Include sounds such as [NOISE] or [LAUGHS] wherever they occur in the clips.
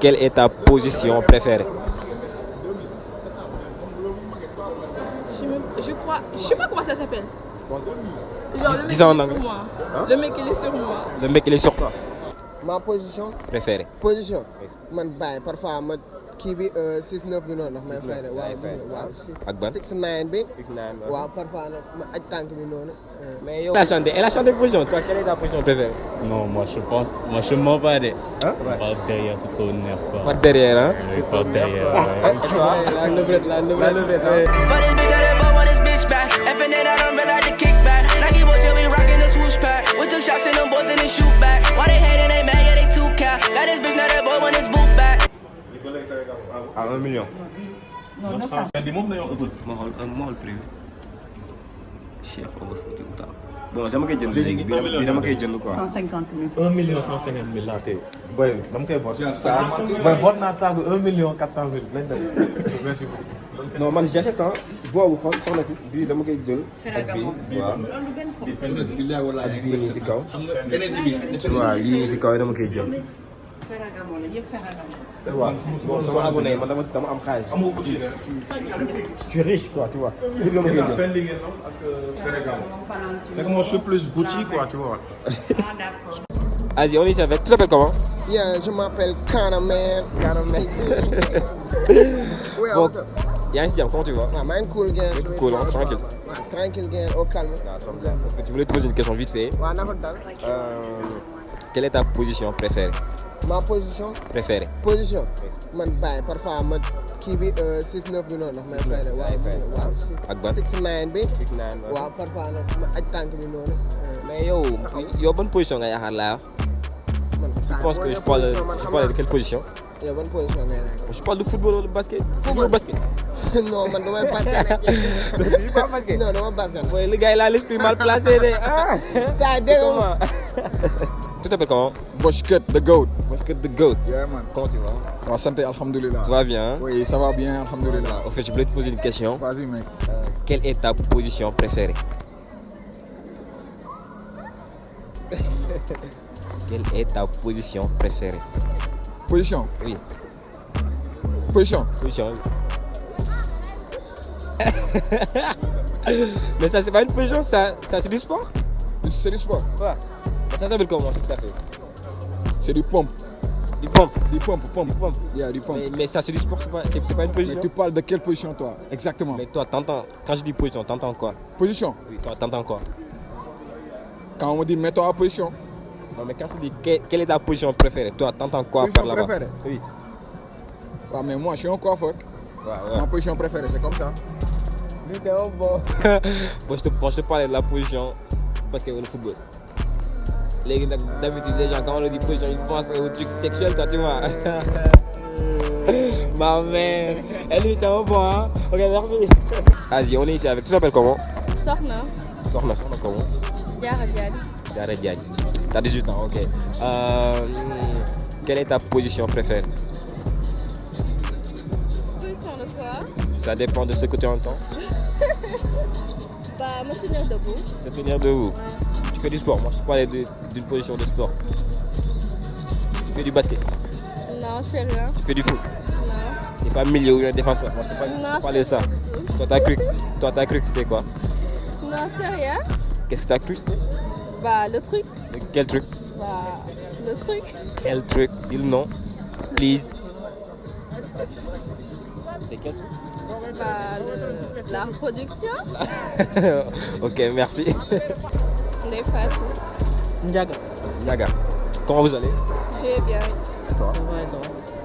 Quelle est ta position préférée? Je, me- je crois. Je sais pas comment ça s'appelle. Genre, le mec, Dis il en est sur moi. Le mec, il est sur moi. Le mec, il est sur toi. ma position Préféré. position man parfois kii bi 6 9 bi noonu ndax may fay rek waaw waaw Ak ban? 6 9 bi waaw parfois nag ma aj tànk bi noonu euh, Mais elle a chanté, elle a chanté position. Toi, quelle est ta position préférée? Non, moi je pense, moi je mens pas des. Hein? Par derrière, c'est trop nerf quoi. Pas derrière, hein? Oui, par derrière. la levrette la levrette euh, For this bitch that it bought when this bitch back. Effing it out, I'm like the kickback. Nike boy, we rockin' the swoosh pack. 1 million. Non, 900. Ma xool un ma xool prix bi. Cheikh Omar Fouti Outal. Bon, dama koy jënd léegi bi dama- koy jënd quoi. 150 000. 1 million 150 mille laa tey boy dama koy boot. boy boot naa saaku 1 million 400 mille lañ dem. merci beaucoup. Non, man j'achète hein. boobu xool soxna si bii dama koy jël. ak bii waaw. ak bii nii si kaw. waaw yii si kaw dama koy jël. Ferragamo la yëpp Ferragamo. c'est vrai bon sama abonné man dama dama am xaalis. amoo outil. je suis riche quoi tu vois. Fenn ak Ferragamo. c'est que moi je suis plus boutique quoi tu vois. Ah, d'accord. Vas-y, on est ici avec. Tu t'appelles comment? Yeah je m'appelle Kana man Kana Man. Ouais, Bon, what's up? yaa ngi si jàmm comment tu vas? Maa ngi cool hein, tranquille. tranquille gain au calme Je voulais te poser une question vite fait. Euh, quelle est ta position préférée? Ma position? Préférée position? Man bàyyi parfois ma kii bi 6 9 bi noonu ndax may fay rek waaw waaw si Ak ban? 6 9 bi. Waaw. waaw parfois nag ma aj tànk bi noonu. Euh, Mais yo, yo, bonne position nga yaakaar laa wax? man Je pense que je parle, je parle de quelle position? Yow ban position ngay laaj? Je parle de football ou de basket? Football basket? [LAUGHS] Non man damay [LAUGHS] basket [LAUGHS] basket. Non dama basket. Le gars a l'esprit mal placé. de- Ah! Ça dégg nga Tu t'appelles comment? The goat. Je the GOAT. Yeah, man. Comment tu vas? Ouais, santé, alhamdoulilah. Tout va bien hein? Oui, ça va bien, alhamdoulilah. Au fait, je voulais te poser une question. Vas-y, mec. Euh, quelle est ta position préférée? [LAUGHS] Quelle est ta position préférée? Position? Oui, Position? position. [LAUGHS] Mais ça, c'est pas une position, ça, ça c'est du sport? C'est du sport. Ouais. Ça s'appelle comment tout à fait C'est du pompe. Du pompe. Du pompe, pompe. Du pompe. Yeah, du pompe. Mais, mais ça, c'est du sport, c'est pas, une Mais position. tu parles de quelle position, toi? Exactement. Mais toi, t'entends, quand je dis position, t'entends quoi? Position. Oui, toi, t'entends quoi? Quand on me dit mets-toi en position. Non, mais quand tu dis que- quelle est ta position préférée, toi, t'entends quoi Position par là-bas? préférée Oui. Ouais, mais moi, je suis un coiffeur. Ouais, Ma position préférée, c'est comme ça. Lui, c'est un bon. [LAUGHS] bon, je te, bon, je te parlais de la position parce que le football. Les, d'habitude, les gens, quand on leur dit position, ils pensent au truc sexuel, toi, tu vois. [LAUGHS] Ma mère. Et lui, c'est un bon, hein. Ok, merci. Vas-y, on est ici avec. Tu t'appelles comment? Soxna. Soxna, Soxna comment? Diarra Diagne. Diarra Diagne. T'as 18 ans, ok. Euh, quelle est ta position préférée? Position de quoi? Ça dépend de ce que tu entends. [LAUGHS] Bah, me tenir debout. De tenir debout. Tu fais du sport. Moi, je parlais d'une position de sport. Tu fais du basket. Non, je fais rien. Tu fais du foot. Non. C'est pas milieu ou bien défenseur. Moi, je te parlais de ça. Toi, t'as cru, toi, t'as cru que c'était quoi? Non, c'était rien. Qu'est-ce que t'as cru c'était? Bah, le truc. Quel truc? Bah, le truc. Quel truc? Dis le nom. Please. C'était quel truc? Bah, le- la reproduction. [LAUGHS] Ok, merci. [LAUGHS] Ndiaga. Yaga, comment vous allez? Je vais bien. Toi?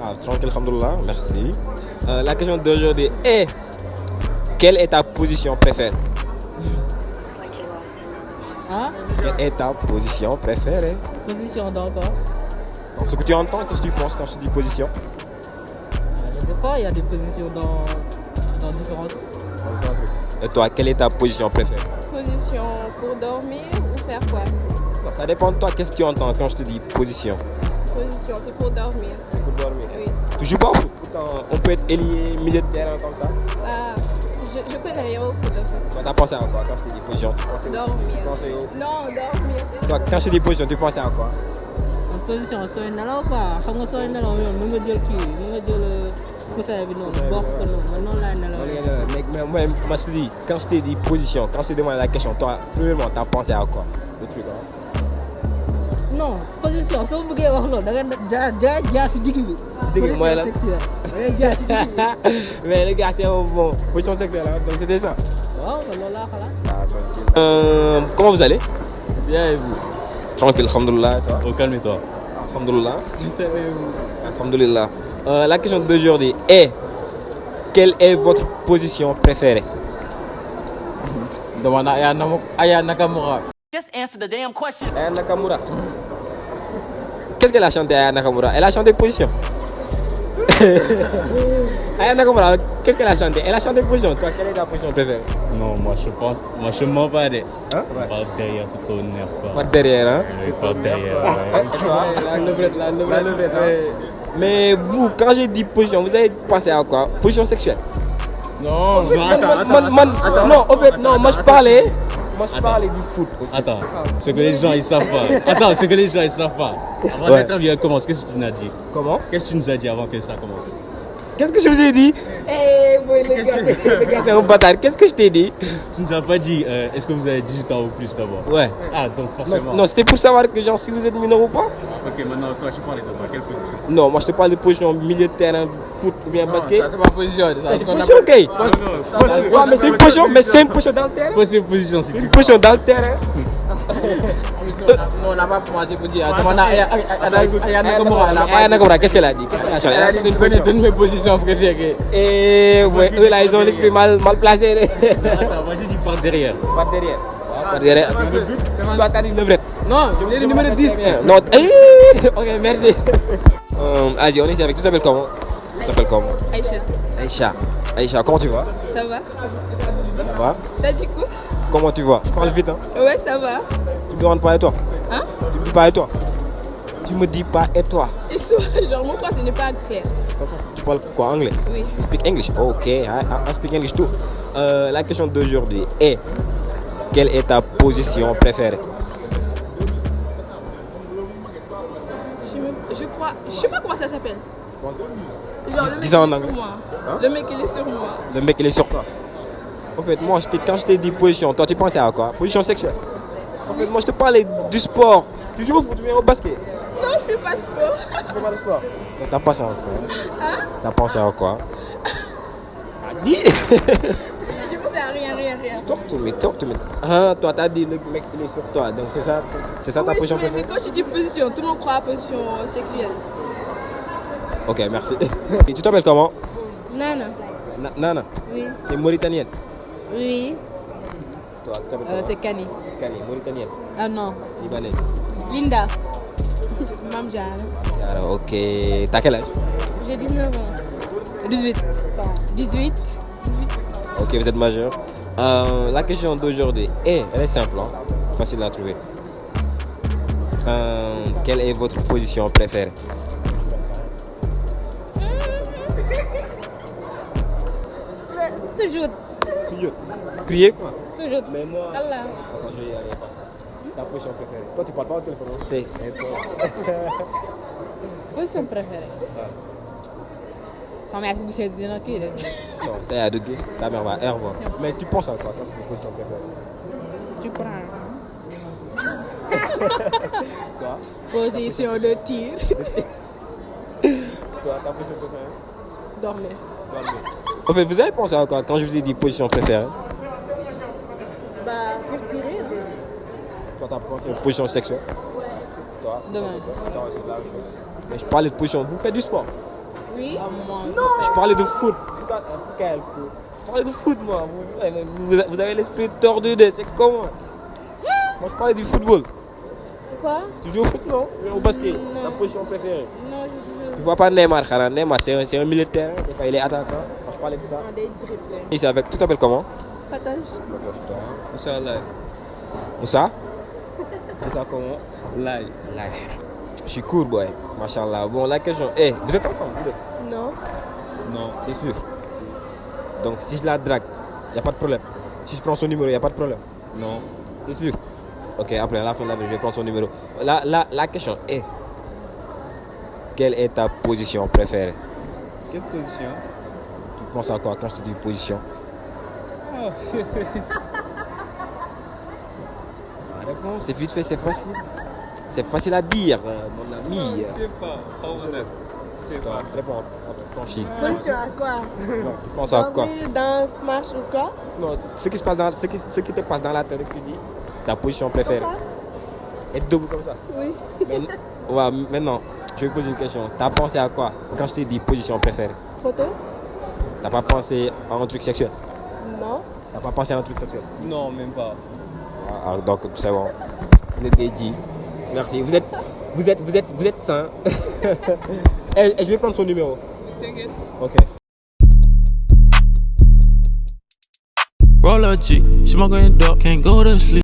Ah, tranquille, alhamdoulilah, merci. Euh, la question d'aujourd'hui est quelle est ta position préférée? Hein? Quelle est ta position préférée? Position d'encore. Donc, ce que tu entends, qu'est-ce que tu penses quand je dis position? Je sais pas, il y a des positions dans, dans différents trucs. Et toi, quelle est ta position préférée? Position pour dormir faire quoi Non, Ça dépend de toi, qu'est-ce que tu entends quand je te dis position? Position, c'est pour dormir. C'est pour dormir. Oui. Tu joues pas au foot? Pourtant, On peut être ailier, milieu de terrain comme ça. Ah, je, je connais rien au foot en fait. T'as pensé à quoi quand je te dis position? Dormir. Non, dormir. Toi, quand je te dis position, tu pensais à quoi? Position sooy nelaw quoi xam nga sooy nelaw yoon mën nga jël kii mën nga jël coussin bi noonu bokk ko noonu man noonu laay nelaw. Mais, mais moi, moi, je te dis, quand je t'ai dit position, quand je t'ai demandé la question, toi, premièrement, t'as pensé à quoi? Le truc, hein? Non position soo bëggee wax loolu da nga jaar jaar jaar si digg bi. digg bi mooy lan? Position sexuelle. da ngay jaar si digg bi. [LAUGHS] Mais les gars, c'est un bon position sexuelle, hein, donc c'était ça. waaw man loolu laa xalaat. Euh, comment vous allez? Bien et vous? Tranquille, alhamdoulilah, toi? Oh, calme-toi. Alhamdoulilah. Alhamdoulilah. Euh, la question d'aujourd'hui est quelle est votre position préférée? Demande à Aya Nakamura. Just answer the damn question. Aya Nakamura. Qu'est-ce qu'elle a chanté Aya Nakamura? Elle a chanté position. Aya Nakamura, qu'est-ce qu'elle a chanté Elle a chanté position. Toi, quelle est ta position préférée Non, moi je pense. Moi je mens pas des. Hein Par derrière, c'est trop nerf. Pas derrière, hein Oui, par derrière. ouais. [LAUGHS] La levrette, la levrette. ouais. Mais vous, quand j'ai dit position, vous avez pensé à quoi? Position sexuelle Non, man- man- man- Non, en fait, non, moi je parlais. Moi je parlais du foot. Attends, ce que les gens ils savent pas. [LAUGHS] Attends, ce que les gens ils savent pas. Avant Ouais. l'interview elle commence, qu'est-ce que tu nous as dit? Comment? Qu'est-ce que tu nous as dit avant que ça commence? Qu'est-ce que je vous ai dit? Eh, boy, les gars, c'est- [LAUGHS] les gars, c'est un bâtard. Qu'est-ce que je t'ai dit? Tu nous as pas dit, euh, est-ce que vous avez 18 ans ou plus d'abord? Ouais. Ah, donc forcément. Non, non, c'était pour savoir que genre si vous êtes mineur ou pas. Ok, maintenant toi tu parles de ça. Quelle position Non, moi je te parle de position milieu de terrain, foot ou bien basket. Ça, c'est pas position. Ça, C'est une position, ok. Ouais, mais c'est une position, mais c'est une position dans le terrain. C'est une position dans le terrain. Non, on n'a pas commencé pour dire. Demande à Aya Aya- Aya Nakamura. Elle a Aya Nakamura, qu'est-ce qu'elle a dit? Qu'est-ce qu'elle a chanté Elle a chanté une toutes mes positions préférées. Et ouais, eux là, ils ont l'esprit mal, mal placé. Attends, moi j'ai dit par derrière. Pas derrière. Pas derrière. Toi, t'as dit levrette. Non, je voulais le numéro 10. Non, eh, ok, merci. Euh, Vas-y, on est ici avec. Tu t'appelles comment? Tu t'appelles comment? Aïcha, Aïcha. Aïcha, comment tu vas? Ça va? Ça va T'as dit quoi? Comment tu vas? Tu parles vite, hein Ouais, ça va. Tu me demandes pas et toi? Hein? Tu me dis pas et toi? Tu me dis pas et toi? Et toi, [LAUGHS] genre, mon français n'est pas clair. Tu parles quoi Anglais? Oui. You speak English? Ok, I, I speak English too. Euh, la question d'aujourd'hui est quelle est ta position préférée? Je, me- je crois. Je sais pas comment ça s'appelle. Genre, le mec, Dis ça en il est anglais. sur moi. Hein? Le mec, il est sur moi. Le mec, il est sur toi. En fait, moi, je quand je t'ai dit position, toi, tu pensais à quoi? Position sexuelle. En fait, moi, je te parlais du sport. Tu joues au foot, au basket. Non, je fais pas de sport. Tu fais pas de sport. Donc, T'as pensé à quoi? Hein? T'as pensé à quoi? Dis [LAUGHS] Je pensais à rien, rien, rien. Talk to me, talk to me. Ah, toi, t'as dit le mec, il est sur toi. Donc, c'est ça, c'est ça ta Oui, position je- mais préférée? quand je dis position, tout le monde croit à position sexuelle. Ok, merci. [LAUGHS] Et tu t'appelles comment? Nana. Na- Nana. Oui. T'es mauritanienne. Oui. Toi, Euh, c'est Kani. Kani, mauritanienne. Ah non. Libanaise. Linda. [LAUGHS] Mam Diara. Ok. T'as quel âge? J'ai 19 ans. 18. 18. Ok, vous êtes majeur. Euh, la question d'aujourd'hui est, elle est simple, hein, facile à trouver. Euh, quelle est votre position préférée? [LAUGHS] Sujout. Sujout. Prier quoi Sujout. Mais moi. Allah. Attends, je vais y aller. Ta position préférée. Toi, tu parles pas au téléphone. C'est. Toi? [LAUGHS] Position préférée. Sama yaay ko gisee dina kii de. Non, c'est à deux guises. Ta mère va air voir. Mais tu penses à quoi quand c'est une position préférée? Tu prends. [LAUGHS] Toi? Position de tir. [LAUGHS] Toi, ta position préférée? Dormir. En fait, vous avez pensé à quoi quand je vous ai dit position préférée? Bah, pour tirer. hein. Toi, t'as pensé à une position sexuelle Toi Demain. C'est la même chose. Mais je parlais de position. Vous faites du sport Oui. Je parlais de foot. Quel foot? Je parlais de foot, moi. Vous, vous- vous avez l'esprit tordu de. C'est comment? Moi, je parlais du football. Quoi? Tu joues au foot, non? Au basket? Non. Ta position préférée? Non, je Tu vois pas Neymar, Neymar, c'est un. Des fois, il est attaquant. De ça. dribblés. Ici, avec. Tu t'appelles comment? Partage. Moussa Lai. Moussa? [LAUGHS] Moussa comment? Lai. Lai. Je suis cool, boy. Machallah. Bon, la question est. vous êtes ensemble, vous deux? Non. Non, c'est sûr. Donc si je la drague, il n'y a pas de problème. Si je prends son numéro, il n'y a pas de problème. Non, c'est sûr. Ok, après à la fin de la vie, je vais prendre son numéro. La, la, la question est, quelle est ta position préférée? Quelle position? Penses à quoi quand je te dis position Oh, La réponse, c'est vite fait, c'est facile. C'est facile à dire, euh, mon ami. Je sais pas. Pas honnête. Je sais pas. Réponds franchise. Position à quoi? Non, tu penses à quoi? Danse, marche ou quoi? Non, ce qui, se passe dans, ce, qui, ce qui te passe dans la tête, tu dis ta position préférée. Être debout comme ça. Oui. Mais, ouais, maintenant, je vais poser une question. T'as pensé à quoi? Quand je t'ai dit position préférée Photo? T'as pas pensé à un truc sexuel? Non. T'as pas pensé à un truc sexuel? Non, même pas. Ah, ah, Donc, c'est bon. Vous êtes dédié. Merci. Vous êtes, vous êtes, vous êtes, vous êtes sain. [LAUGHS] Eh, eh, je vais prendre son numéro. T'inquiète. Ok. Roll up G, smoking dope, can't go to sleep.